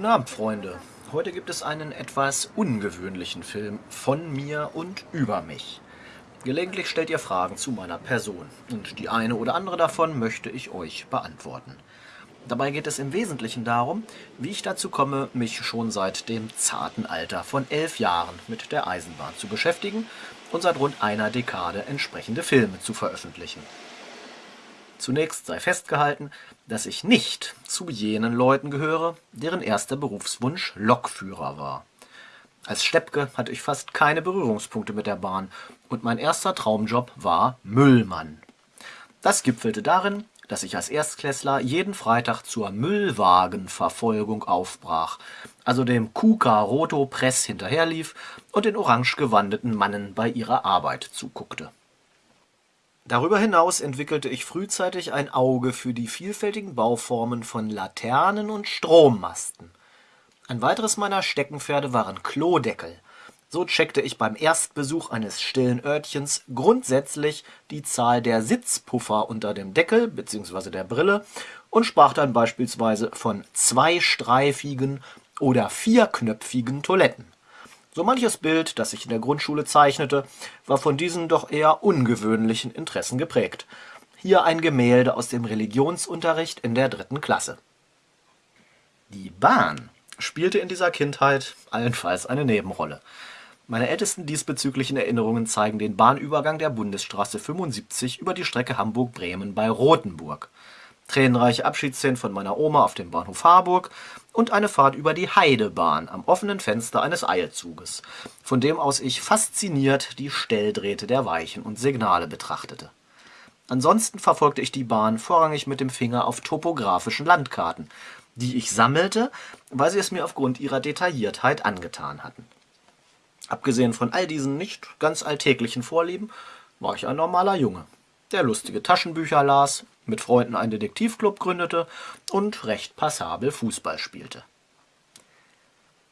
Guten Abend, Freunde. Heute gibt es einen etwas ungewöhnlichen Film von mir und über mich. Gelegentlich stellt ihr Fragen zu meiner Person und die eine oder andere davon möchte ich euch beantworten. Dabei geht es im Wesentlichen darum, wie ich dazu komme, mich schon seit dem zarten Alter von elf Jahren mit der Eisenbahn zu beschäftigen und seit rund einer Dekade entsprechende Filme zu veröffentlichen. Zunächst sei festgehalten, dass ich nicht zu jenen Leuten gehöre, deren erster Berufswunsch Lokführer war. Als Steppke hatte ich fast keine Berührungspunkte mit der Bahn und mein erster Traumjob war Müllmann. Das gipfelte darin, dass ich als Erstklässler jeden Freitag zur Müllwagenverfolgung aufbrach, also dem Kuka Roto Press hinterherlief und den orange gewandeten Mannen bei ihrer Arbeit zuguckte. Darüber hinaus entwickelte ich frühzeitig ein Auge für die vielfältigen Bauformen von Laternen und Strommasten. Ein weiteres meiner Steckenpferde waren Klodeckel. So checkte ich beim Erstbesuch eines stillen Örtchens grundsätzlich die Zahl der Sitzpuffer unter dem Deckel bzw. der Brille und sprach dann beispielsweise von zweistreifigen oder vierknöpfigen Toiletten. So manches Bild, das ich in der Grundschule zeichnete, war von diesen doch eher ungewöhnlichen Interessen geprägt. Hier ein Gemälde aus dem Religionsunterricht in der dritten Klasse. Die Bahn spielte in dieser Kindheit allenfalls eine Nebenrolle. Meine ältesten diesbezüglichen Erinnerungen zeigen den Bahnübergang der Bundesstraße 75 über die Strecke Hamburg-Bremen bei Rothenburg tränenreiche Abschiedsszenen von meiner Oma auf dem Bahnhof Harburg und eine Fahrt über die Heidebahn am offenen Fenster eines Eilzuges, von dem aus ich fasziniert die Stelldrähte der Weichen und Signale betrachtete. Ansonsten verfolgte ich die Bahn vorrangig mit dem Finger auf topografischen Landkarten, die ich sammelte, weil sie es mir aufgrund ihrer Detailliertheit angetan hatten. Abgesehen von all diesen nicht ganz alltäglichen Vorlieben war ich ein normaler Junge, der lustige Taschenbücher las, mit Freunden einen Detektivclub gründete und recht passabel Fußball spielte.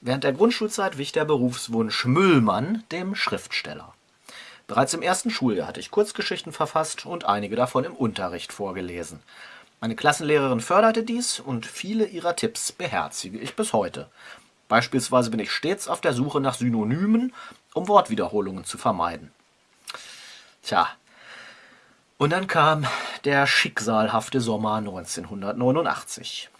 Während der Grundschulzeit wich der Berufswunsch Müllmann dem Schriftsteller. Bereits im ersten Schuljahr hatte ich Kurzgeschichten verfasst und einige davon im Unterricht vorgelesen. Meine Klassenlehrerin förderte dies und viele ihrer Tipps beherzige ich bis heute. Beispielsweise bin ich stets auf der Suche nach Synonymen, um Wortwiederholungen zu vermeiden. Tja, und dann kam der schicksalhafte Sommer 1989.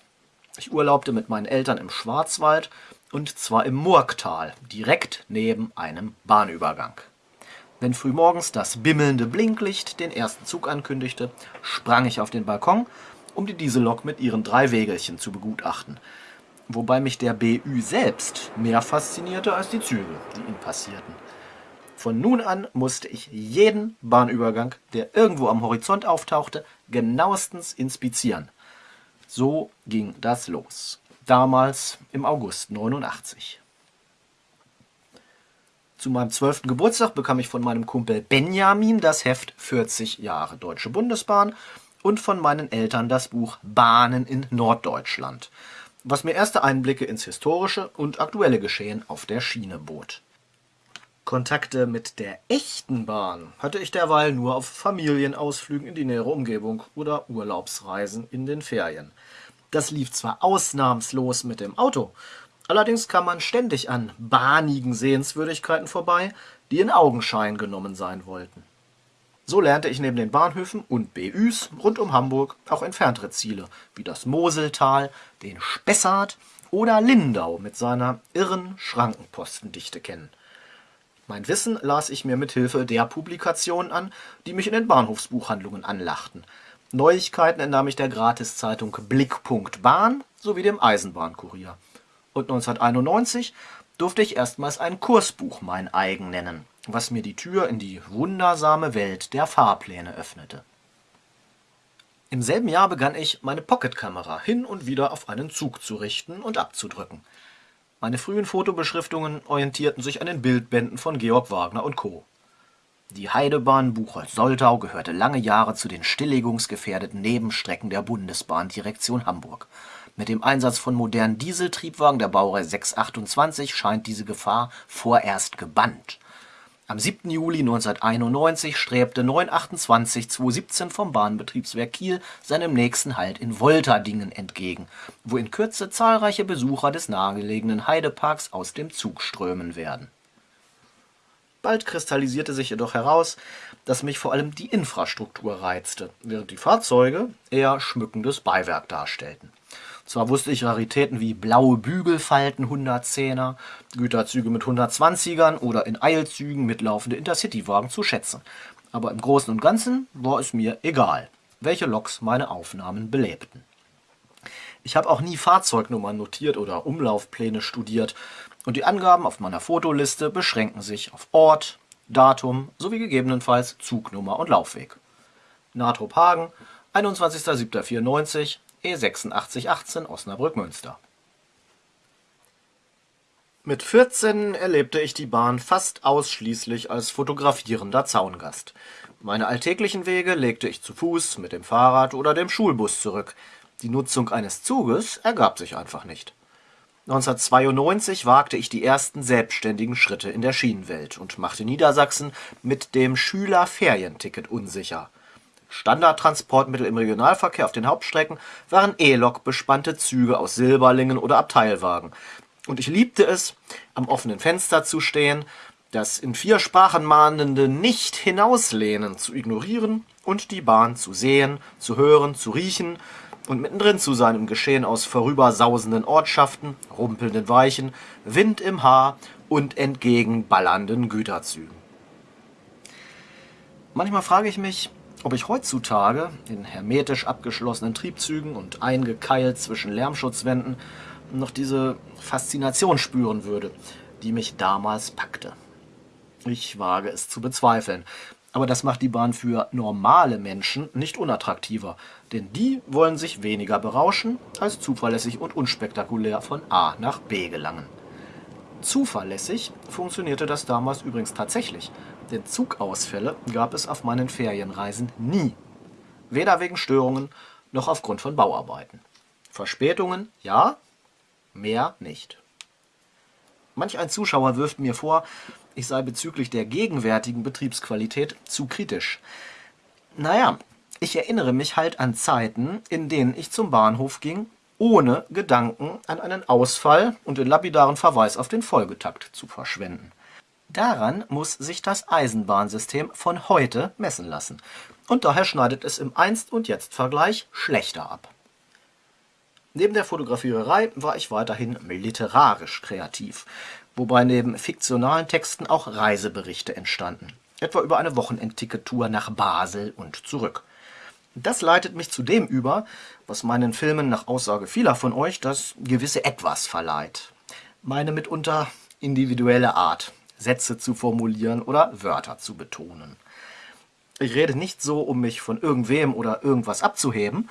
Ich urlaubte mit meinen Eltern im Schwarzwald und zwar im Murgtal, direkt neben einem Bahnübergang. Wenn frühmorgens das bimmelnde Blinklicht den ersten Zug ankündigte, sprang ich auf den Balkon, um die Diesellok mit ihren drei Wägelchen zu begutachten, wobei mich der BÜ selbst mehr faszinierte als die Züge, die ihn passierten. Von nun an musste ich jeden Bahnübergang, der irgendwo am Horizont auftauchte, genauestens inspizieren. So ging das los. Damals im August 89. Zu meinem zwölften Geburtstag bekam ich von meinem Kumpel Benjamin das Heft 40 Jahre Deutsche Bundesbahn und von meinen Eltern das Buch Bahnen in Norddeutschland, was mir erste Einblicke ins historische und aktuelle Geschehen auf der Schiene bot. Kontakte mit der echten Bahn hatte ich derweil nur auf Familienausflügen in die nähere Umgebung oder Urlaubsreisen in den Ferien. Das lief zwar ausnahmslos mit dem Auto, allerdings kam man ständig an bahnigen Sehenswürdigkeiten vorbei, die in Augenschein genommen sein wollten. So lernte ich neben den Bahnhöfen und BÜs rund um Hamburg auch entferntere Ziele, wie das Moseltal, den Spessart oder Lindau mit seiner irren Schrankenpostendichte kennen. Mein Wissen las ich mir mit Hilfe der Publikationen an, die mich in den Bahnhofsbuchhandlungen anlachten. Neuigkeiten entnahm ich der Gratiszeitung Blickpunkt Bahn sowie dem Eisenbahnkurier. Und 1991 durfte ich erstmals ein Kursbuch mein eigen nennen, was mir die Tür in die wundersame Welt der Fahrpläne öffnete. Im selben Jahr begann ich, meine Pocketkamera hin und wieder auf einen Zug zu richten und abzudrücken. Meine frühen Fotobeschriftungen orientierten sich an den Bildbänden von Georg Wagner und Co. Die Heidebahn Buchholz-Soltau gehörte lange Jahre zu den stilllegungsgefährdeten Nebenstrecken der Bundesbahndirektion Hamburg. Mit dem Einsatz von modernen Dieseltriebwagen der Baureihe 628 scheint diese Gefahr vorerst gebannt. Am 7. Juli 1991 strebte 928-217 vom Bahnbetriebswerk Kiel seinem nächsten Halt in Wolterdingen entgegen, wo in Kürze zahlreiche Besucher des nahegelegenen Heideparks aus dem Zug strömen werden. Bald kristallisierte sich jedoch heraus, dass mich vor allem die Infrastruktur reizte, während die Fahrzeuge eher schmückendes Beiwerk darstellten. Zwar wusste ich Raritäten wie blaue Bügelfalten 110er, Güterzüge mit 120ern oder in Eilzügen mitlaufende Intercity-Wagen zu schätzen. Aber im Großen und Ganzen war es mir egal, welche Loks meine Aufnahmen belebten. Ich habe auch nie Fahrzeugnummern notiert oder Umlaufpläne studiert und die Angaben auf meiner Fotoliste beschränken sich auf Ort, Datum sowie gegebenenfalls Zugnummer und Laufweg. Natrop Hagen, 21.07.94, E8618 Osnabrück-Münster. Mit 14 erlebte ich die Bahn fast ausschließlich als fotografierender Zaungast. Meine alltäglichen Wege legte ich zu Fuß, mit dem Fahrrad oder dem Schulbus zurück. Die Nutzung eines Zuges ergab sich einfach nicht. 1992 wagte ich die ersten selbstständigen Schritte in der Schienenwelt und machte Niedersachsen mit dem Schülerferienticket unsicher. Standardtransportmittel im Regionalverkehr auf den Hauptstrecken waren E-Lok bespannte Züge aus Silberlingen oder Abteilwagen. Und ich liebte es, am offenen Fenster zu stehen, das in vier Sprachen mahnende Nicht-Hinauslehnen zu ignorieren und die Bahn zu sehen, zu hören, zu riechen und mittendrin zu sein im Geschehen aus vorübersausenden Ortschaften, rumpelnden Weichen, Wind im Haar und entgegenballernden Güterzügen. Manchmal frage ich mich, ob ich heutzutage in hermetisch abgeschlossenen Triebzügen und eingekeilt zwischen Lärmschutzwänden noch diese Faszination spüren würde, die mich damals packte. Ich wage es zu bezweifeln, aber das macht die Bahn für normale Menschen nicht unattraktiver, denn die wollen sich weniger berauschen, als zuverlässig und unspektakulär von A nach B gelangen. Zuverlässig funktionierte das damals übrigens tatsächlich, denn Zugausfälle gab es auf meinen Ferienreisen nie. Weder wegen Störungen noch aufgrund von Bauarbeiten. Verspätungen ja, mehr nicht. Manch ein Zuschauer wirft mir vor, ich sei bezüglich der gegenwärtigen Betriebsqualität zu kritisch. Naja, ich erinnere mich halt an Zeiten, in denen ich zum Bahnhof ging, ohne Gedanken an einen Ausfall und den lapidaren Verweis auf den Folgetakt zu verschwenden. Daran muss sich das Eisenbahnsystem von heute messen lassen. Und daher schneidet es im Einst- und Jetzt-Vergleich schlechter ab. Neben der Fotografiererei war ich weiterhin literarisch kreativ, wobei neben fiktionalen Texten auch Reiseberichte entstanden, etwa über eine Wochenendticketour nach Basel und zurück. Das leitet mich zu dem über, was meinen Filmen nach Aussage vieler von euch das gewisse Etwas verleiht. Meine mitunter individuelle Art, Sätze zu formulieren oder Wörter zu betonen. Ich rede nicht so, um mich von irgendwem oder irgendwas abzuheben,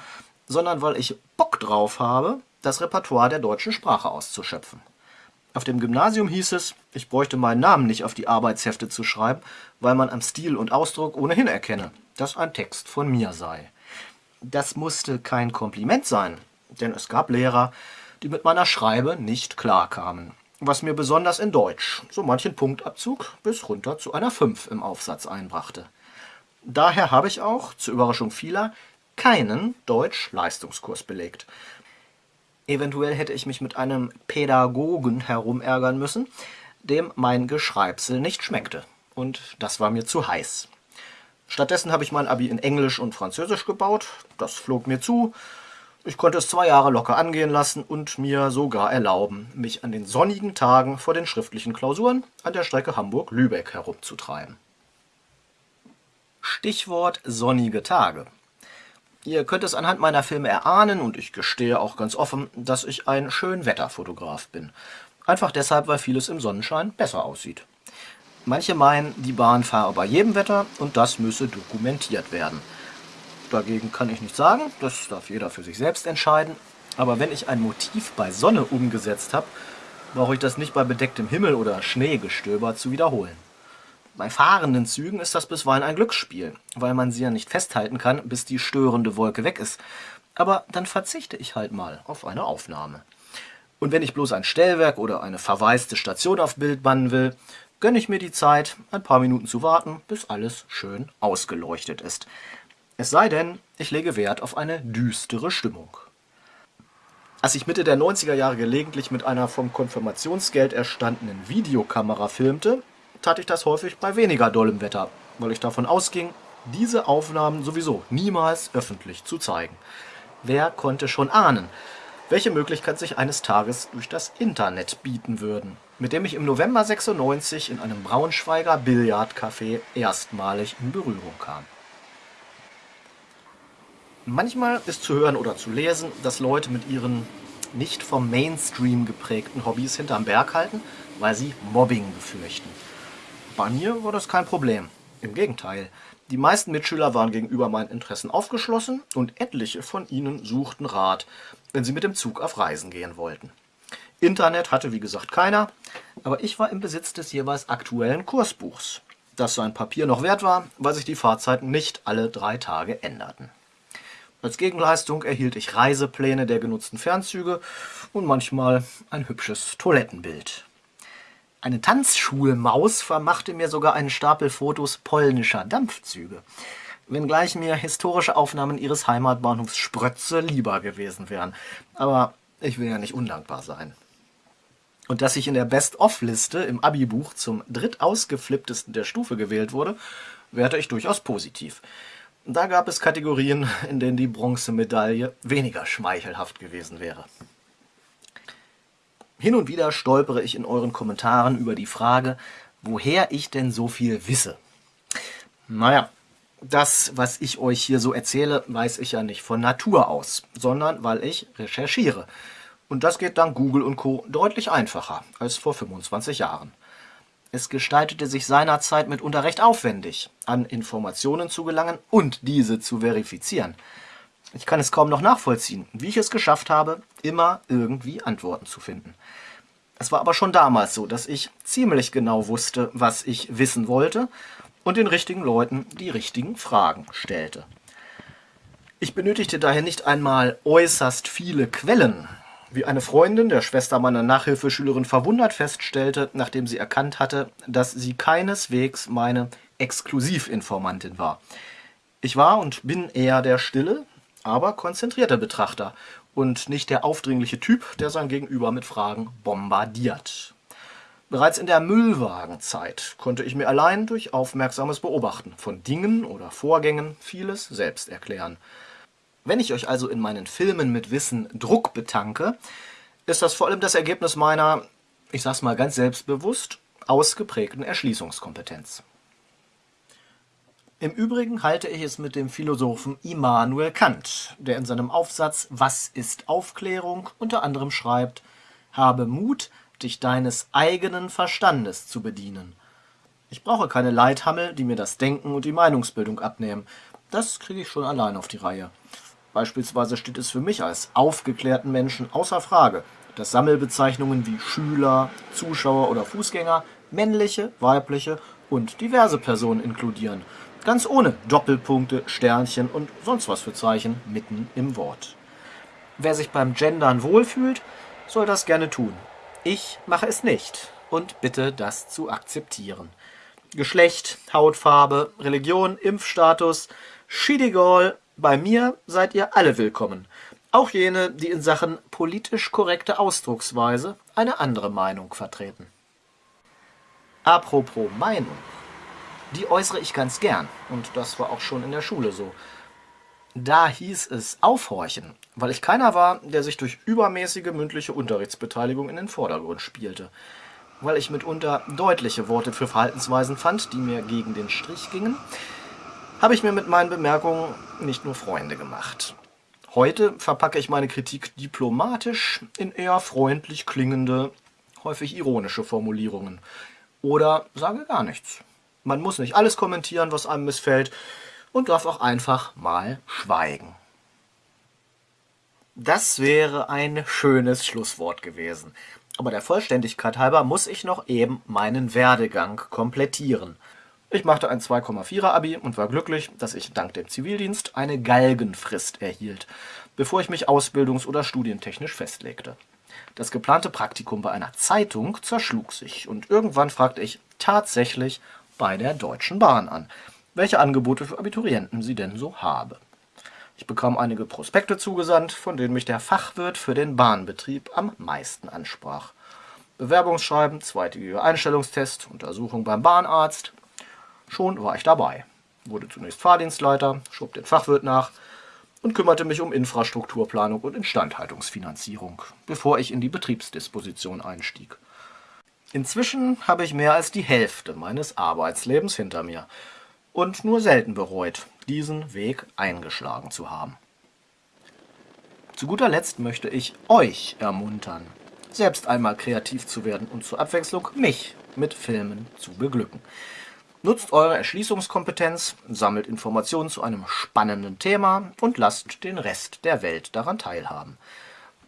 sondern weil ich Bock drauf habe, das Repertoire der deutschen Sprache auszuschöpfen. Auf dem Gymnasium hieß es, ich bräuchte meinen Namen nicht auf die Arbeitshefte zu schreiben, weil man am Stil und Ausdruck ohnehin erkenne, dass ein Text von mir sei. Das musste kein Kompliment sein, denn es gab Lehrer, die mit meiner Schreibe nicht klarkamen was mir besonders in Deutsch so manchen Punktabzug bis runter zu einer 5 im Aufsatz einbrachte. Daher habe ich auch, zur Überraschung vieler, keinen Deutsch-Leistungskurs belegt. Eventuell hätte ich mich mit einem Pädagogen herumärgern müssen, dem mein Geschreibsel nicht schmeckte. Und das war mir zu heiß. Stattdessen habe ich mein Abi in Englisch und Französisch gebaut. Das flog mir zu ich konnte es zwei Jahre locker angehen lassen und mir sogar erlauben, mich an den sonnigen Tagen vor den schriftlichen Klausuren an der Strecke Hamburg-Lübeck herumzutreiben. Stichwort sonnige Tage. Ihr könnt es anhand meiner Filme erahnen und ich gestehe auch ganz offen, dass ich ein Schönwetterfotograf bin. Einfach deshalb, weil vieles im Sonnenschein besser aussieht. Manche meinen, die Bahn fahre bei jedem Wetter und das müsse dokumentiert werden. Dagegen kann ich nicht sagen, das darf jeder für sich selbst entscheiden. Aber wenn ich ein Motiv bei Sonne umgesetzt habe, brauche ich das nicht bei bedecktem Himmel oder Schneegestöber zu wiederholen. Bei fahrenden Zügen ist das bisweilen ein Glücksspiel, weil man sie ja nicht festhalten kann, bis die störende Wolke weg ist. Aber dann verzichte ich halt mal auf eine Aufnahme. Und wenn ich bloß ein Stellwerk oder eine verwaiste Station auf Bild bannen will, gönne ich mir die Zeit, ein paar Minuten zu warten, bis alles schön ausgeleuchtet ist. Es sei denn, ich lege Wert auf eine düstere Stimmung. Als ich Mitte der 90er Jahre gelegentlich mit einer vom Konfirmationsgeld erstandenen Videokamera filmte, tat ich das häufig bei weniger dollem Wetter, weil ich davon ausging, diese Aufnahmen sowieso niemals öffentlich zu zeigen. Wer konnte schon ahnen, welche Möglichkeit sich eines Tages durch das Internet bieten würden, mit dem ich im November 96 in einem Braunschweiger Billardcafé erstmalig in Berührung kam. Manchmal ist zu hören oder zu lesen, dass Leute mit ihren nicht vom Mainstream geprägten Hobbys hinterm Berg halten, weil sie Mobbing befürchten. Bei mir war das kein Problem. Im Gegenteil. Die meisten Mitschüler waren gegenüber meinen Interessen aufgeschlossen und etliche von ihnen suchten Rat, wenn sie mit dem Zug auf Reisen gehen wollten. Internet hatte wie gesagt keiner, aber ich war im Besitz des jeweils aktuellen Kursbuchs, das sein Papier noch wert war, weil sich die Fahrzeiten nicht alle drei Tage änderten. Als Gegenleistung erhielt ich Reisepläne der genutzten Fernzüge und manchmal ein hübsches Toilettenbild. Eine Tanzschulmaus vermachte mir sogar einen Stapel Fotos polnischer Dampfzüge, wenngleich mir historische Aufnahmen ihres Heimatbahnhofs Sprötze lieber gewesen wären. Aber ich will ja nicht undankbar sein. Und dass ich in der Best-of-Liste im Abi-Buch zum drittausgeflipptesten der Stufe gewählt wurde, werte ich durchaus positiv. Da gab es Kategorien, in denen die Bronzemedaille weniger schmeichelhaft gewesen wäre. Hin und wieder stolpere ich in euren Kommentaren über die Frage, woher ich denn so viel wisse. Naja, das, was ich euch hier so erzähle, weiß ich ja nicht von Natur aus, sondern weil ich recherchiere. Und das geht dank Google und Co. deutlich einfacher als vor 25 Jahren. Es gestaltete sich seinerzeit mitunter recht aufwendig, an Informationen zu gelangen und diese zu verifizieren. Ich kann es kaum noch nachvollziehen, wie ich es geschafft habe, immer irgendwie Antworten zu finden. Es war aber schon damals so, dass ich ziemlich genau wusste, was ich wissen wollte und den richtigen Leuten die richtigen Fragen stellte. Ich benötigte daher nicht einmal äußerst viele Quellen, wie eine Freundin der Schwester meiner Nachhilfeschülerin verwundert feststellte, nachdem sie erkannt hatte, dass sie keineswegs meine Exklusivinformantin war. Ich war und bin eher der stille, aber konzentrierte Betrachter und nicht der aufdringliche Typ, der sein Gegenüber mit Fragen bombardiert. Bereits in der Müllwagenzeit konnte ich mir allein durch aufmerksames Beobachten von Dingen oder Vorgängen vieles selbst erklären. Wenn ich euch also in meinen Filmen mit Wissen Druck betanke, ist das vor allem das Ergebnis meiner, ich sag's mal ganz selbstbewusst, ausgeprägten Erschließungskompetenz. Im Übrigen halte ich es mit dem Philosophen Immanuel Kant, der in seinem Aufsatz Was ist Aufklärung unter anderem schreibt, habe Mut, dich deines eigenen Verstandes zu bedienen. Ich brauche keine Leithammel, die mir das Denken und die Meinungsbildung abnehmen. Das kriege ich schon allein auf die Reihe. Beispielsweise steht es für mich als aufgeklärten Menschen außer Frage, dass Sammelbezeichnungen wie Schüler, Zuschauer oder Fußgänger männliche, weibliche und diverse Personen inkludieren. Ganz ohne Doppelpunkte, Sternchen und sonst was für Zeichen mitten im Wort. Wer sich beim Gendern wohlfühlt, soll das gerne tun. Ich mache es nicht und bitte das zu akzeptieren. Geschlecht, Hautfarbe, Religion, Impfstatus, Schidigol, bei mir seid ihr alle willkommen. Auch jene, die in Sachen politisch korrekte Ausdrucksweise eine andere Meinung vertreten. Apropos Meinung. Die äußere ich ganz gern und das war auch schon in der Schule so. Da hieß es aufhorchen, weil ich keiner war, der sich durch übermäßige mündliche Unterrichtsbeteiligung in den Vordergrund spielte. Weil ich mitunter deutliche Worte für Verhaltensweisen fand, die mir gegen den Strich gingen, habe ich mir mit meinen Bemerkungen nicht nur Freunde gemacht. Heute verpacke ich meine Kritik diplomatisch in eher freundlich klingende, häufig ironische Formulierungen. Oder sage gar nichts. Man muss nicht alles kommentieren, was einem missfällt, und darf auch einfach mal schweigen. Das wäre ein schönes Schlusswort gewesen. Aber der Vollständigkeit halber muss ich noch eben meinen Werdegang komplettieren. Ich machte ein 2,4er Abi und war glücklich, dass ich dank dem Zivildienst eine Galgenfrist erhielt, bevor ich mich ausbildungs- oder studientechnisch festlegte. Das geplante Praktikum bei einer Zeitung zerschlug sich und irgendwann fragte ich, tatsächlich bei der Deutschen Bahn an, welche Angebote für Abiturienten sie denn so habe. Ich bekam einige Prospekte zugesandt, von denen mich der Fachwirt für den Bahnbetrieb am meisten ansprach. Bewerbungsschreiben, zweitägiger Einstellungstest, Untersuchung beim Bahnarzt. Schon war ich dabei. Wurde zunächst Fahrdienstleiter, schob den Fachwirt nach und kümmerte mich um Infrastrukturplanung und Instandhaltungsfinanzierung, bevor ich in die Betriebsdisposition einstieg. Inzwischen habe ich mehr als die Hälfte meines Arbeitslebens hinter mir und nur selten bereut, diesen Weg eingeschlagen zu haben. Zu guter Letzt möchte ich euch ermuntern, selbst einmal kreativ zu werden und zur Abwechslung mich mit Filmen zu beglücken. Nutzt eure Erschließungskompetenz, sammelt Informationen zu einem spannenden Thema und lasst den Rest der Welt daran teilhaben.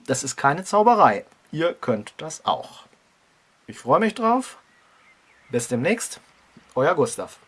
Das ist keine Zauberei, ihr könnt das auch. Ich freue mich drauf. Bis demnächst, euer Gustav.